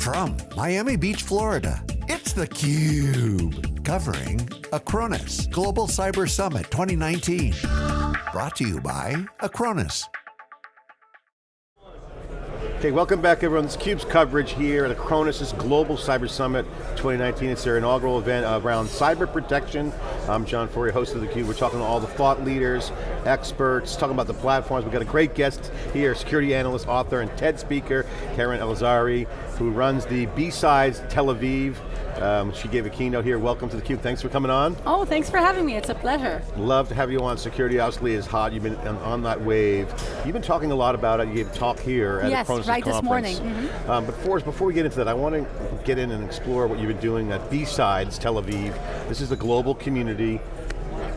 From Miami Beach, Florida, it's theCUBE. Covering Acronis Global Cyber Summit 2019. Brought to you by Acronis. Okay, welcome back everyone. This CUBE's coverage here at Acronis' Global Cyber Summit 2019. It's their inaugural event around cyber protection. I'm John Furrier, host of theCUBE. We're talking to all the thought leaders, experts, talking about the platforms. We've got a great guest here, security analyst, author, and TED speaker, Keren Elazari, who runs the B-Sides Tel Aviv um, she gave a keynote here. Welcome to theCUBE, thanks for coming on. Oh, thanks for having me, it's a pleasure. Love to have you on. Security obviously is hot, you've been on, that wave. You've been talking a lot about it, you gave a talk here at yes, the Acronis right conference. this morning. Mm -hmm. um, but for, before we get into that, I want to get in and explore what you've been doing at B-Sides Tel Aviv. This is a global community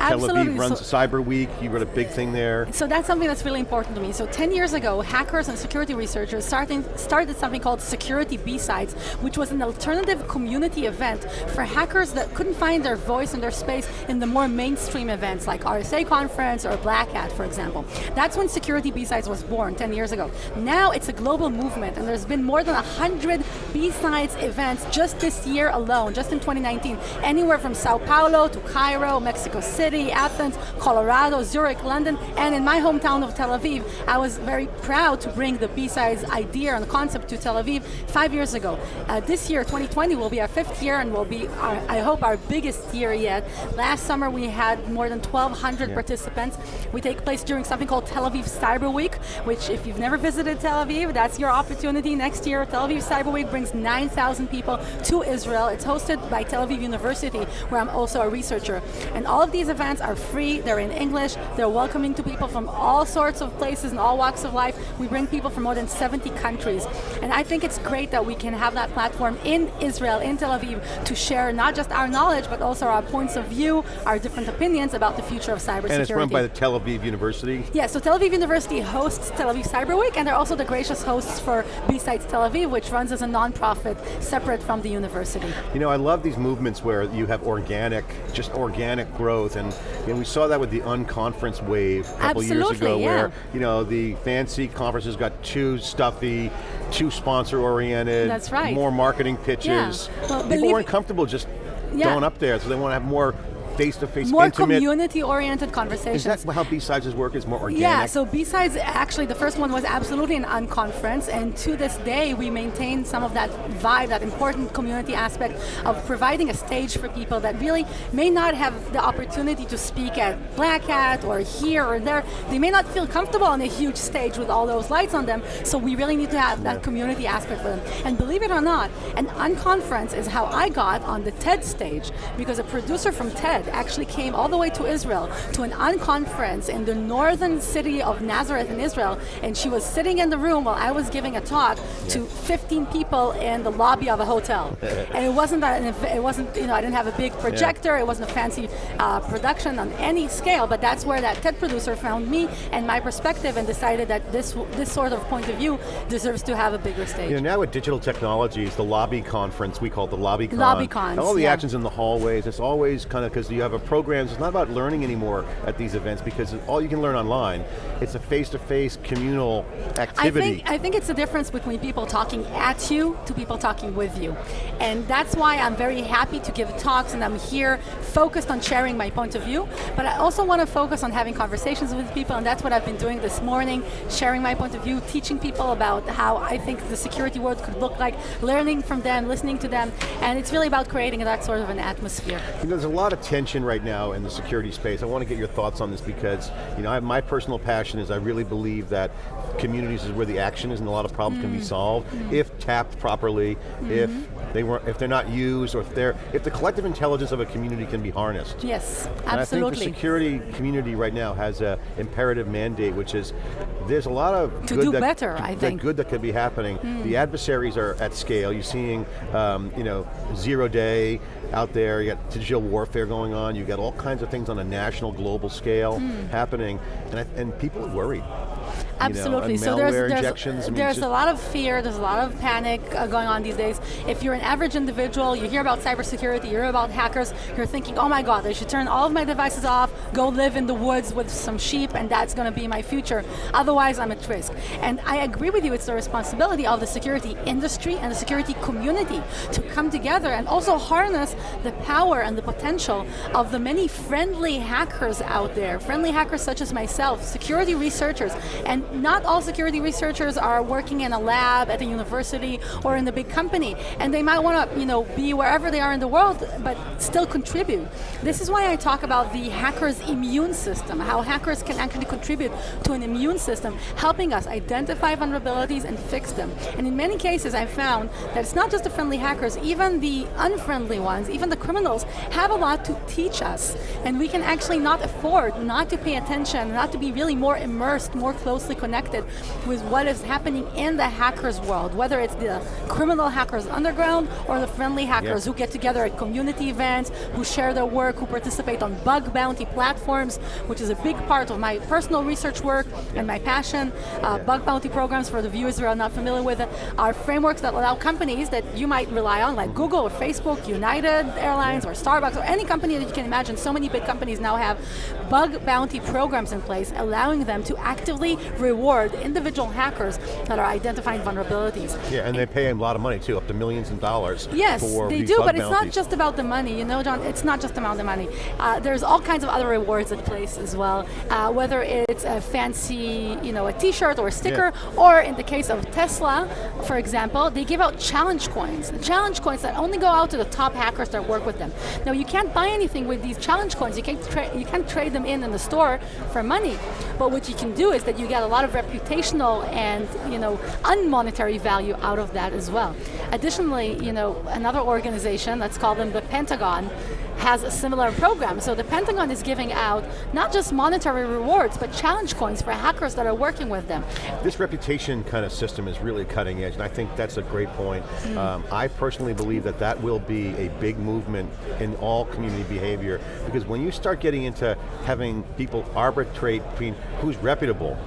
Absolutely. Tel Aviv runs so, Cyber Week, you wrote a big thing there. So that's something that's really important to me. So 10 years ago, hackers and security researchers starting, started something called Security B-Sides, which was an alternative community event for hackers that couldn't find their voice and their space in the more mainstream events like RSA Conference or Black Hat, for example. That's when Security B-Sides was born 10 years ago. Now it's a global movement and there's been more than 100 B-Sides events just this year alone, just in 2019, anywhere from Sao Paulo to Cairo, Mexico City, City, Athens, Colorado, Zurich, London, and in my hometown of Tel Aviv, I was very proud to bring the B-Sides idea and concept to Tel Aviv five years ago. Uh, this year, 2020, will be our fifth year and will be, our, I hope, our biggest year yet. Last summer, we had more than 1,200 yeah. participants. We take place during something called Tel Aviv Cyber Week, which if you've never visited Tel Aviv, that's your opportunity next year. Tel Aviv Cyber Week brings 9,000 people to Israel. It's hosted by Tel Aviv University, where I'm also a researcher. And all of these events are free, they're in English, they're welcoming to people from all sorts of places and all walks of life. We bring people from more than 70 countries. And I think it's great that we can have that platform in Israel, in Tel Aviv, to share not just our knowledge, but also our points of view, our different opinions about the future of cybersecurity. And it's run by the Tel Aviv University? Yeah, so Tel Aviv University hosts Tel Aviv Cyber Week, and they're also the gracious hosts for B-Sides Tel Aviv, which runs as a non-profit, separate from the university. You know, I love these movements where you have organic, just organic growth, and and we saw that with the unconference wave a couple Absolutely, years ago yeah. where you know, the fancy conferences got too stuffy, too sponsor oriented. That's right. More marketing pitches. Yeah. Well, People weren't comfortable just yeah. going up there, so they want to have more face-to-face, More community-oriented conversations. Is that how B-Sides work, is more organic? Yeah, so B-Sides, actually the first one was absolutely an unconference, and to this day we maintain some of that vibe, that important community aspect of providing a stage for people that really may not have the opportunity to speak at Black Hat or here or there. They may not feel comfortable on a huge stage with all those lights on them, so we really need to have that community aspect for them. And believe it or not, an unconference is how I got on the TED stage, because a producer from TED actually came all the way to Israel to an unconference in the northern city of Nazareth in Israel, and she was sitting in the room while I was giving a talk to 15 people in the lobby of a hotel. and it wasn't, that it wasn't, you know, I didn't have a big projector, it wasn't a fancy uh, production on any scale, but that's where that TED producer found me and my perspective and decided that this, this sort of point of view deserves to have a bigger stage. You know, now with digital technologies, the lobby conference, we call it the lobby con. Lobby cons, All the yeah. actions in the hallways, it's always kind of, because you have a program, it's not about learning anymore at these events because all you can learn online. It's a face-to-face -face communal activity. I think, I think it's the difference between people talking at you to people talking with you. And that's why I'm very happy to give talks and I'm here focused on sharing my point of view, but I also want to focus on having conversations with people and that's what I've been doing this morning, sharing my point of view, teaching people about how I think the security world could look like, learning from them, listening to them, and it's really about creating that sort of an atmosphere. You know, there's a lot of tension right now in the security space. I want to get your thoughts on this because, you know, I, my personal passion is I really believe that communities is where the action is and a lot of problems mm. can be mm. solved mm. if tapped properly, mm -hmm. if they weren't, if they're not used or if they're if the collective intelligence of a community can be harnessed. Yes, absolutely. And I think the security community right now has a imperative mandate which is there's a lot of to good do that, better, I think. good that could be happening. Mm. The adversaries are at scale. You're seeing um, you know zero day out there, you got digital warfare going on, You've got all kinds of things on a national, global scale mm. happening, and, and people are worried. Absolutely. You know, so there's there's, injections. I mean, there's a lot of fear. There's a lot of panic uh, going on these days. If you're an average individual, you hear about cybersecurity, you hear about hackers, you're thinking, oh my God, I should turn all of my devices off, go live in the woods with some sheep, and that's going to be my future. Otherwise, I'm at risk. And I agree with you. It's the responsibility of the security industry and the security community to come together and also harness the power and the potential of the many friendly hackers out there. Friendly hackers such as myself, security researchers, and not all security researchers are working in a lab at a university or in a big company, and they might want to you know, be wherever they are in the world, but still contribute. This is why I talk about the hacker's immune system, how hackers can actually contribute to an immune system, helping us identify vulnerabilities and fix them. And in many cases I've found that it's not just the friendly hackers, even the unfriendly ones, even the criminals, have a lot to teach us. And we can actually not afford not to pay attention, not to be really more immersed, more closely connected with what is happening in the hackers world, whether it's the criminal hackers underground or the friendly hackers who get together at community events, who share their work, who participate on bug bounty platforms, which is a big part of my personal research work and my passion. Uh, bug bounty programs, for the viewers who are not familiar with it, are frameworks that allow companies that you might rely on, like Google or Facebook, United Airlines or Starbucks, or any company that you can imagine. So many big companies now have bug bounty programs in place, allowing them to actively reward individual hackers that are identifying vulnerabilities. Yeah, and they pay a lot of money too, up to millions of dollars. Yes, they do, but bounties. it's not just about the money. You know, John, it's not just about the amount of money. Uh, there's all kinds of other rewards in place as well, uh, whether it's a fancy, you know, a t-shirt or a sticker, Yeah. or in the case of Tesla, for example, they give out challenge coins. Challenge coins that only go out to the top hackers that work with them. Now, you can't buy anything with these challenge coins. You can't, tra you can't trade them in in the store for money. But what you can do is that you get a lot of reputational and, you know, unmonetary value out of that as well. Additionally, you know, another organization, let's call them the Pentagon, has a similar program. So the Pentagon is giving out not just monetary rewards, but challenge coins for hackers that are working with them. This reputation kind of system is really cutting edge, and I think that's a great point. Hmm. Um, I personally believe that that will be a big movement in all community behavior, because when you start getting into having people arbitrate between who's reputable,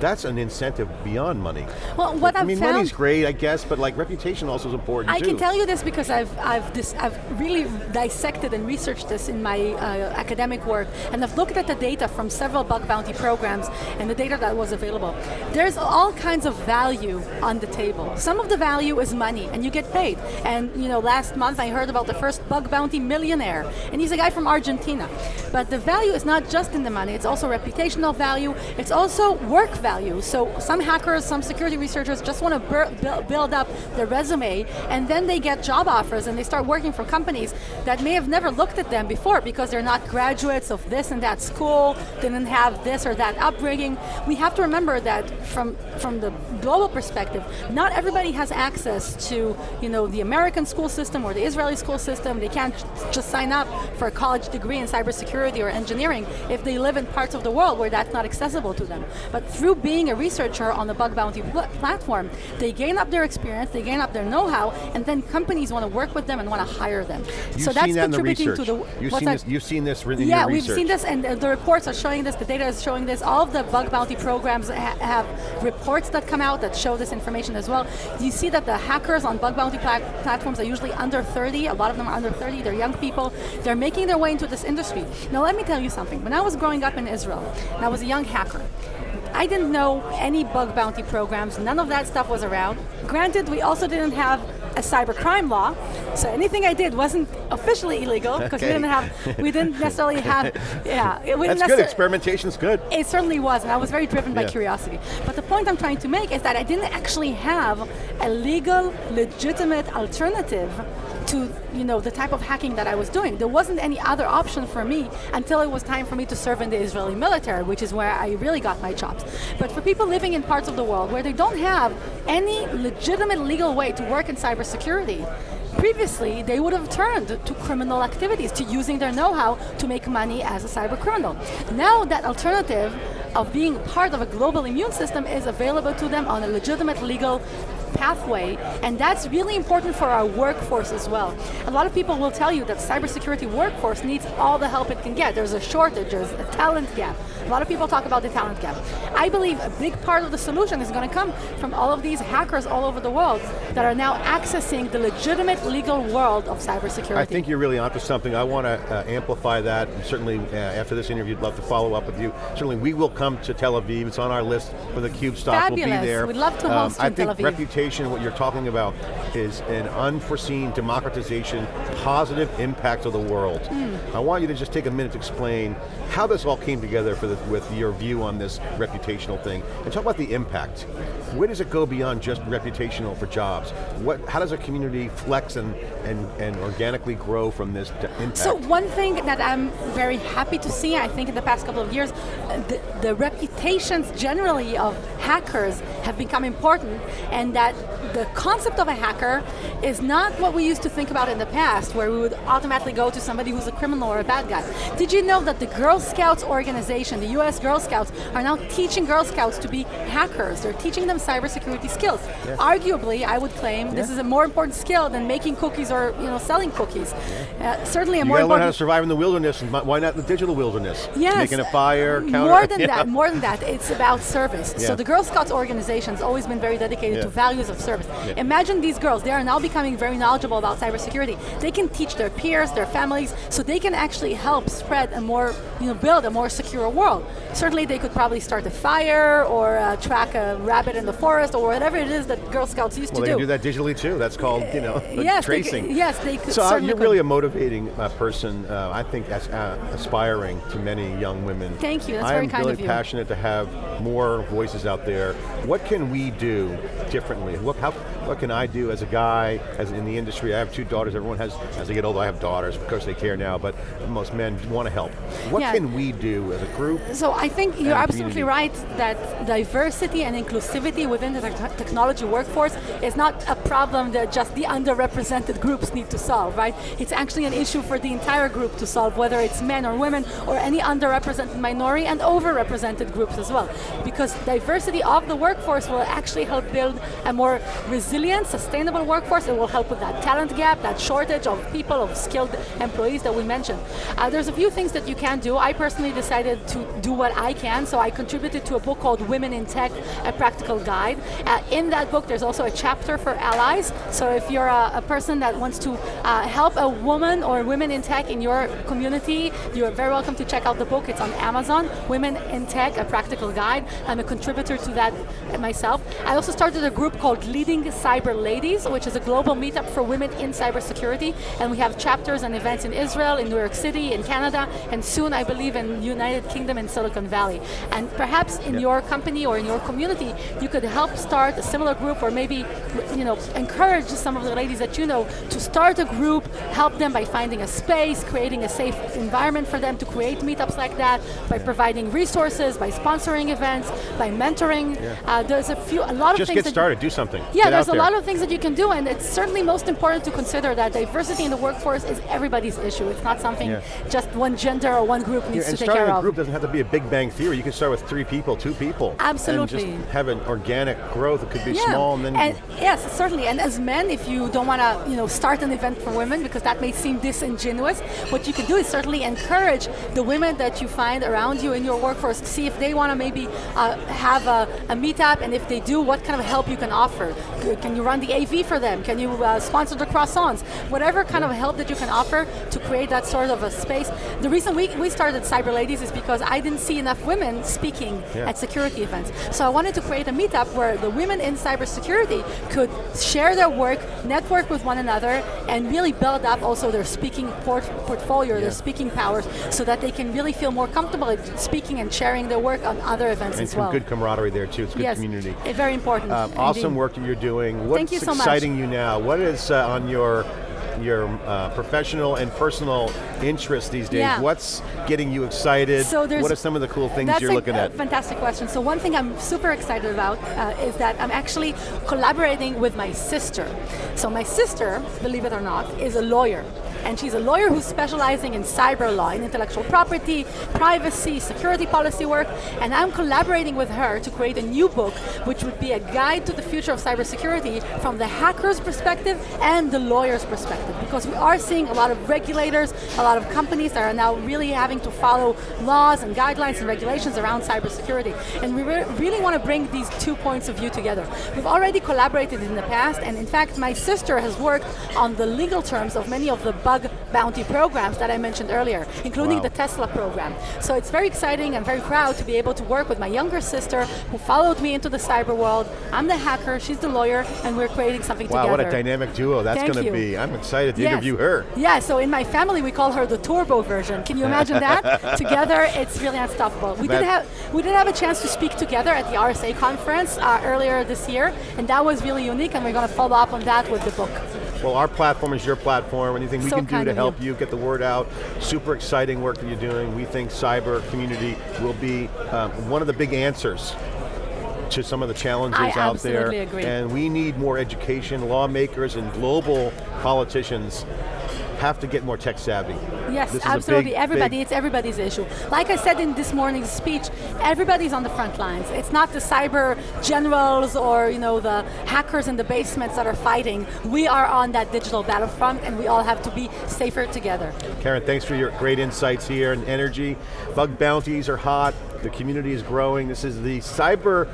that's an incentive beyond money. Well, what I I've mean, found- money's great, I guess, but like reputation also is important I too. can tell you this because I've I've this I've really dissected and researched this in my uh, academic work, and I've looked at the data from several bug bounty programs and the data that was available. There's all kinds of value on the table. Some of the value is money, and you get paid. And you know, last month I heard about the first bug bounty millionaire, and he's a guy from Argentina. But the value is not just in the money; it's also reputational value. It's also work value. So some hackers, some security researchers just want to build up their resume, and then they get job offers and they start working for companies that may have never looked at them before because they're not graduates of this and that school, didn't have this or that upbringing. We have to remember that from from the global perspective, not everybody has access to you know the American school system or the Israeli school system. They can't just sign up for a college degree in cybersecurity or engineering if they live in parts of the world where that's not accessible to them. But through being a researcher on the bug bounty pl platform, they gain up their experience, they gain up their know-how, and then companies want to work with them and want to hire them. You've so that's that in the research. to the. You've seen this. You've seen this in Yeah, we've seen this, and uh, the reports are showing this. The data is showing this. All of the bug bounty programs ha have reports that come out that show this information as well. You see that the hackers on bug bounty pla platforms are usually under 30. A lot of them are under 30. They're young people. They're making their way into this industry. Now, let me tell you something. When I was growing up in Israel, and I was a young hacker. I didn't know any bug bounty programs. None of that stuff was around. Granted, we also didn't have a cybercrime law, so anything I did wasn't officially illegal because Okay. we didn't have, we didn't necessarily have, yeah, we didn't That's good, experimentation's good. it certainly was, and I was very driven by Yeah. curiosity. But the point I'm trying to make is that I didn't actually have a legal, legitimate alternative to you know the type of hacking that I was doing. There wasn't any other option for me until it was time for me to serve in the Israeli military, which is where I really got my chops. But for people living in parts of the world where they don't have any legitimate legal way to work in cybersecurity, Previously, they would have turned to criminal activities, to using their know-how to make money as a cyber criminal. Now that alternative of being part of a global immune system is available to them on a legitimate legal pathway, and that's really important for our workforce as well. A lot of people will tell you that cybersecurity workforce needs all the help it can get. There's a shortage, there's a talent gap. A lot of people talk about the talent gap. I believe a big part of the solution is going to come from all of these hackers all over the world that are now accessing the legitimate legal world of cybersecurity. I think you're really onto something. I want to uh, amplify that, and certainly uh, after this interview, I'd love to follow up with you. Certainly we will come to Tel Aviv, it's on our list for the CUBE stop, Fabulous. we'll be there. We'd love to host um, I think reputation, what you're talking about, is an unforeseen democratization, positive impact of the world. Mm. I want you to just take a minute to explain how this all came together the, with your view on this reputational thing, and talk about the impact. Where does it go beyond just reputational for jobs? What, how does a community flex and, and, and organically grow from this impact? So one thing that I'm very happy to see, I think in the past couple of years, the, the reputations generally of hackers have become important and that the concept of a hacker is not what we used to think about in the past where we would automatically go to somebody who's a criminal or a bad guy. Did you know that the Girl Scouts organization, the US Girl Scouts, are now teaching Girl Scouts to be hackers. They're teaching them cybersecurity skills. Yeah. Arguably, I would claim yeah. this is a more important skill than making cookies or you know selling cookies. Yeah. Uh, certainly a you more important- learn how to survive in the wilderness, why not the digital wilderness? Yes. Making a fire, counter. More than that, more than that, it's about service. So the Girl Scouts organization has always been very dedicated to values of service. Imagine these girls, they are now becoming very knowledgeable about cybersecurity. They can teach their peers, their families, so they can actually help spread a more, you know, build a more secure world. Certainly they could probably start a fire or uh, track a rabbit in the forest or whatever it is that Girl Scouts used well, to do. Well, they do that digitally too. That's called, you know, yes, tracing. They, yes, they could So uh, you're could. really a motivating uh, person, uh, I think, that's uh, aspiring to many young women. Thank you, that's very kind really of you. I'm really passionate to have more voices out there. What can we do differently? What, how, what can I do as a guy, as in the industry? I have two daughters, everyone has, as they get older, I have daughters, of course they care now, but most men want to help. What yeah. can we do as a group? So I think you're absolutely right that diversity and inclusivity within the te technology workforce is not a problem that just the underrepresented groups need to solve, right? It's actually an issue for the entire group to solve, whether it's men or women, or any underrepresented minority and overrepresented groups as well. Because diversity of the workforce will actually help build a more resilient, sustainable workforce. It will help with that talent gap, that shortage of people, of skilled employees that we mentioned. Uh, there's a few things that you can do. I personally decided to do what I can, so I contributed to a book called Women in Tech, a practical guide. Uh, in that book, there's also a chapter for allies. So if you're a, a person that wants to uh, help a woman or women in tech in your community, you're very welcome to check out the book. It's on Amazon, Women in Tech, a practical guide. I'm a contributor to that myself. I also started a group called Leading Cyber Ladies, which is a global meetup for women in cybersecurity, and we have chapters and events in Israel, in New York City, in Canada, and soon I believe in United Kingdom and Silicon Valley. And perhaps in yep. your company or in your community, you could help start a similar group or maybe you know, encourage some of the ladies that you know to start a group, help them by finding a space, creating a safe environment for them to create meetups like that, by providing resources, by sponsoring events, by mentoring. Yeah. Uh, there's a few, a lot Just of things. Just get started, do something. Yeah, get there's a there. lot of things that you can do, and it's certainly most important to consider that diversity in the workforce is everybody's issue. It's not something yeah. just one gender or one group needs to take care of. Starting a group doesn't have to be a big bang theory. You can start with three people, two people. Absolutely. And just have an organic growth. It could be yeah. small and then. And yes, certainly. And as men, if you don't want to, you know, start an event for women because that may seem disingenuous, what you can do is certainly encourage the women that you find around you in your workforce to see if they want to maybe uh, have a, a meetup, and if they do, what kind of help you can offer. Can you run the AV for them? Can you uh, sponsor the croissants? Whatever kind of help that you can offer to create that sort of a space. The reason we, we started Cyber Ladies is because I didn't see enough women speaking yeah. at security events. So I wanted to create a meetup where the women in cybersecurity could share their work, network with one another, and really build up also their speaking port portfolio, yeah. their speaking powers, so that they can really feel more comfortable speaking and sharing their work on other events and as well. good camaraderie there too, it's good yes, community. very important. Uh, awesome work that you're doing. What's Thank you so much. exciting you now? What is uh, on your your uh, professional and personal interests these days? Yeah. What's getting you excited? So what are some of the cool things you're looking a at? fantastic question. So one thing I'm super excited about uh, is that I'm actually collaborating with my sister. So my sister, believe it or not, is a lawyer. And she's a lawyer who's specializing in cyber law, in intellectual property, privacy, security policy work, and I'm collaborating with her to create a new book, which would be a guide to the future of cybersecurity from the hacker's perspective and the lawyer's perspective, because we are seeing a lot of regulators, a lot of companies that are now really having to follow laws and guidelines and regulations around cybersecurity, and we re really want to bring these two points of view together. We've already collaborated in the past, and in fact, my sister has worked on the legal terms of many of the bug bounty programs that I mentioned earlier, including wow. the Tesla program. So it's very exciting, I'm very proud to be able to work with my younger sister who followed me into the cyber world. I'm the hacker, she's the lawyer, and we're creating something wow, together. Wow, what a dynamic duo that's going to be. I'm excited to yes. interview her. Yeah, so in my family we call her the turbo version. Can you imagine that? together, it's really unstoppable. We did, have, we did have a chance to speak together at the RSA conference uh, earlier this year, and that was really unique, and we're going to follow up on that with the book. Well, our platform is your platform. Anything we so can do to help you. you. get the word out. Super exciting work that you're doing. We think cyber community will be um, one of the big answers to some of the challenges I out there. Agree. And we need more education, lawmakers and global politicians have to get more tech savvy. Yes, absolutely. Big, Everybody, big it's everybody's issue. Like I said in this morning's speech, everybody's on the front lines. It's not the cyber generals or you know the hackers in the basements that are fighting. We are on that digital battlefront and we all have to be safer together. Keren, thanks for your great insights here and energy. Bug bounties are hot, the community is growing. This is the cyber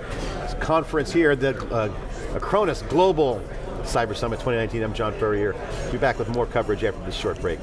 conference here, the uh, Acronis Global Cyber Summit 2019. I'm John Furrier. Be back with more coverage after this short break.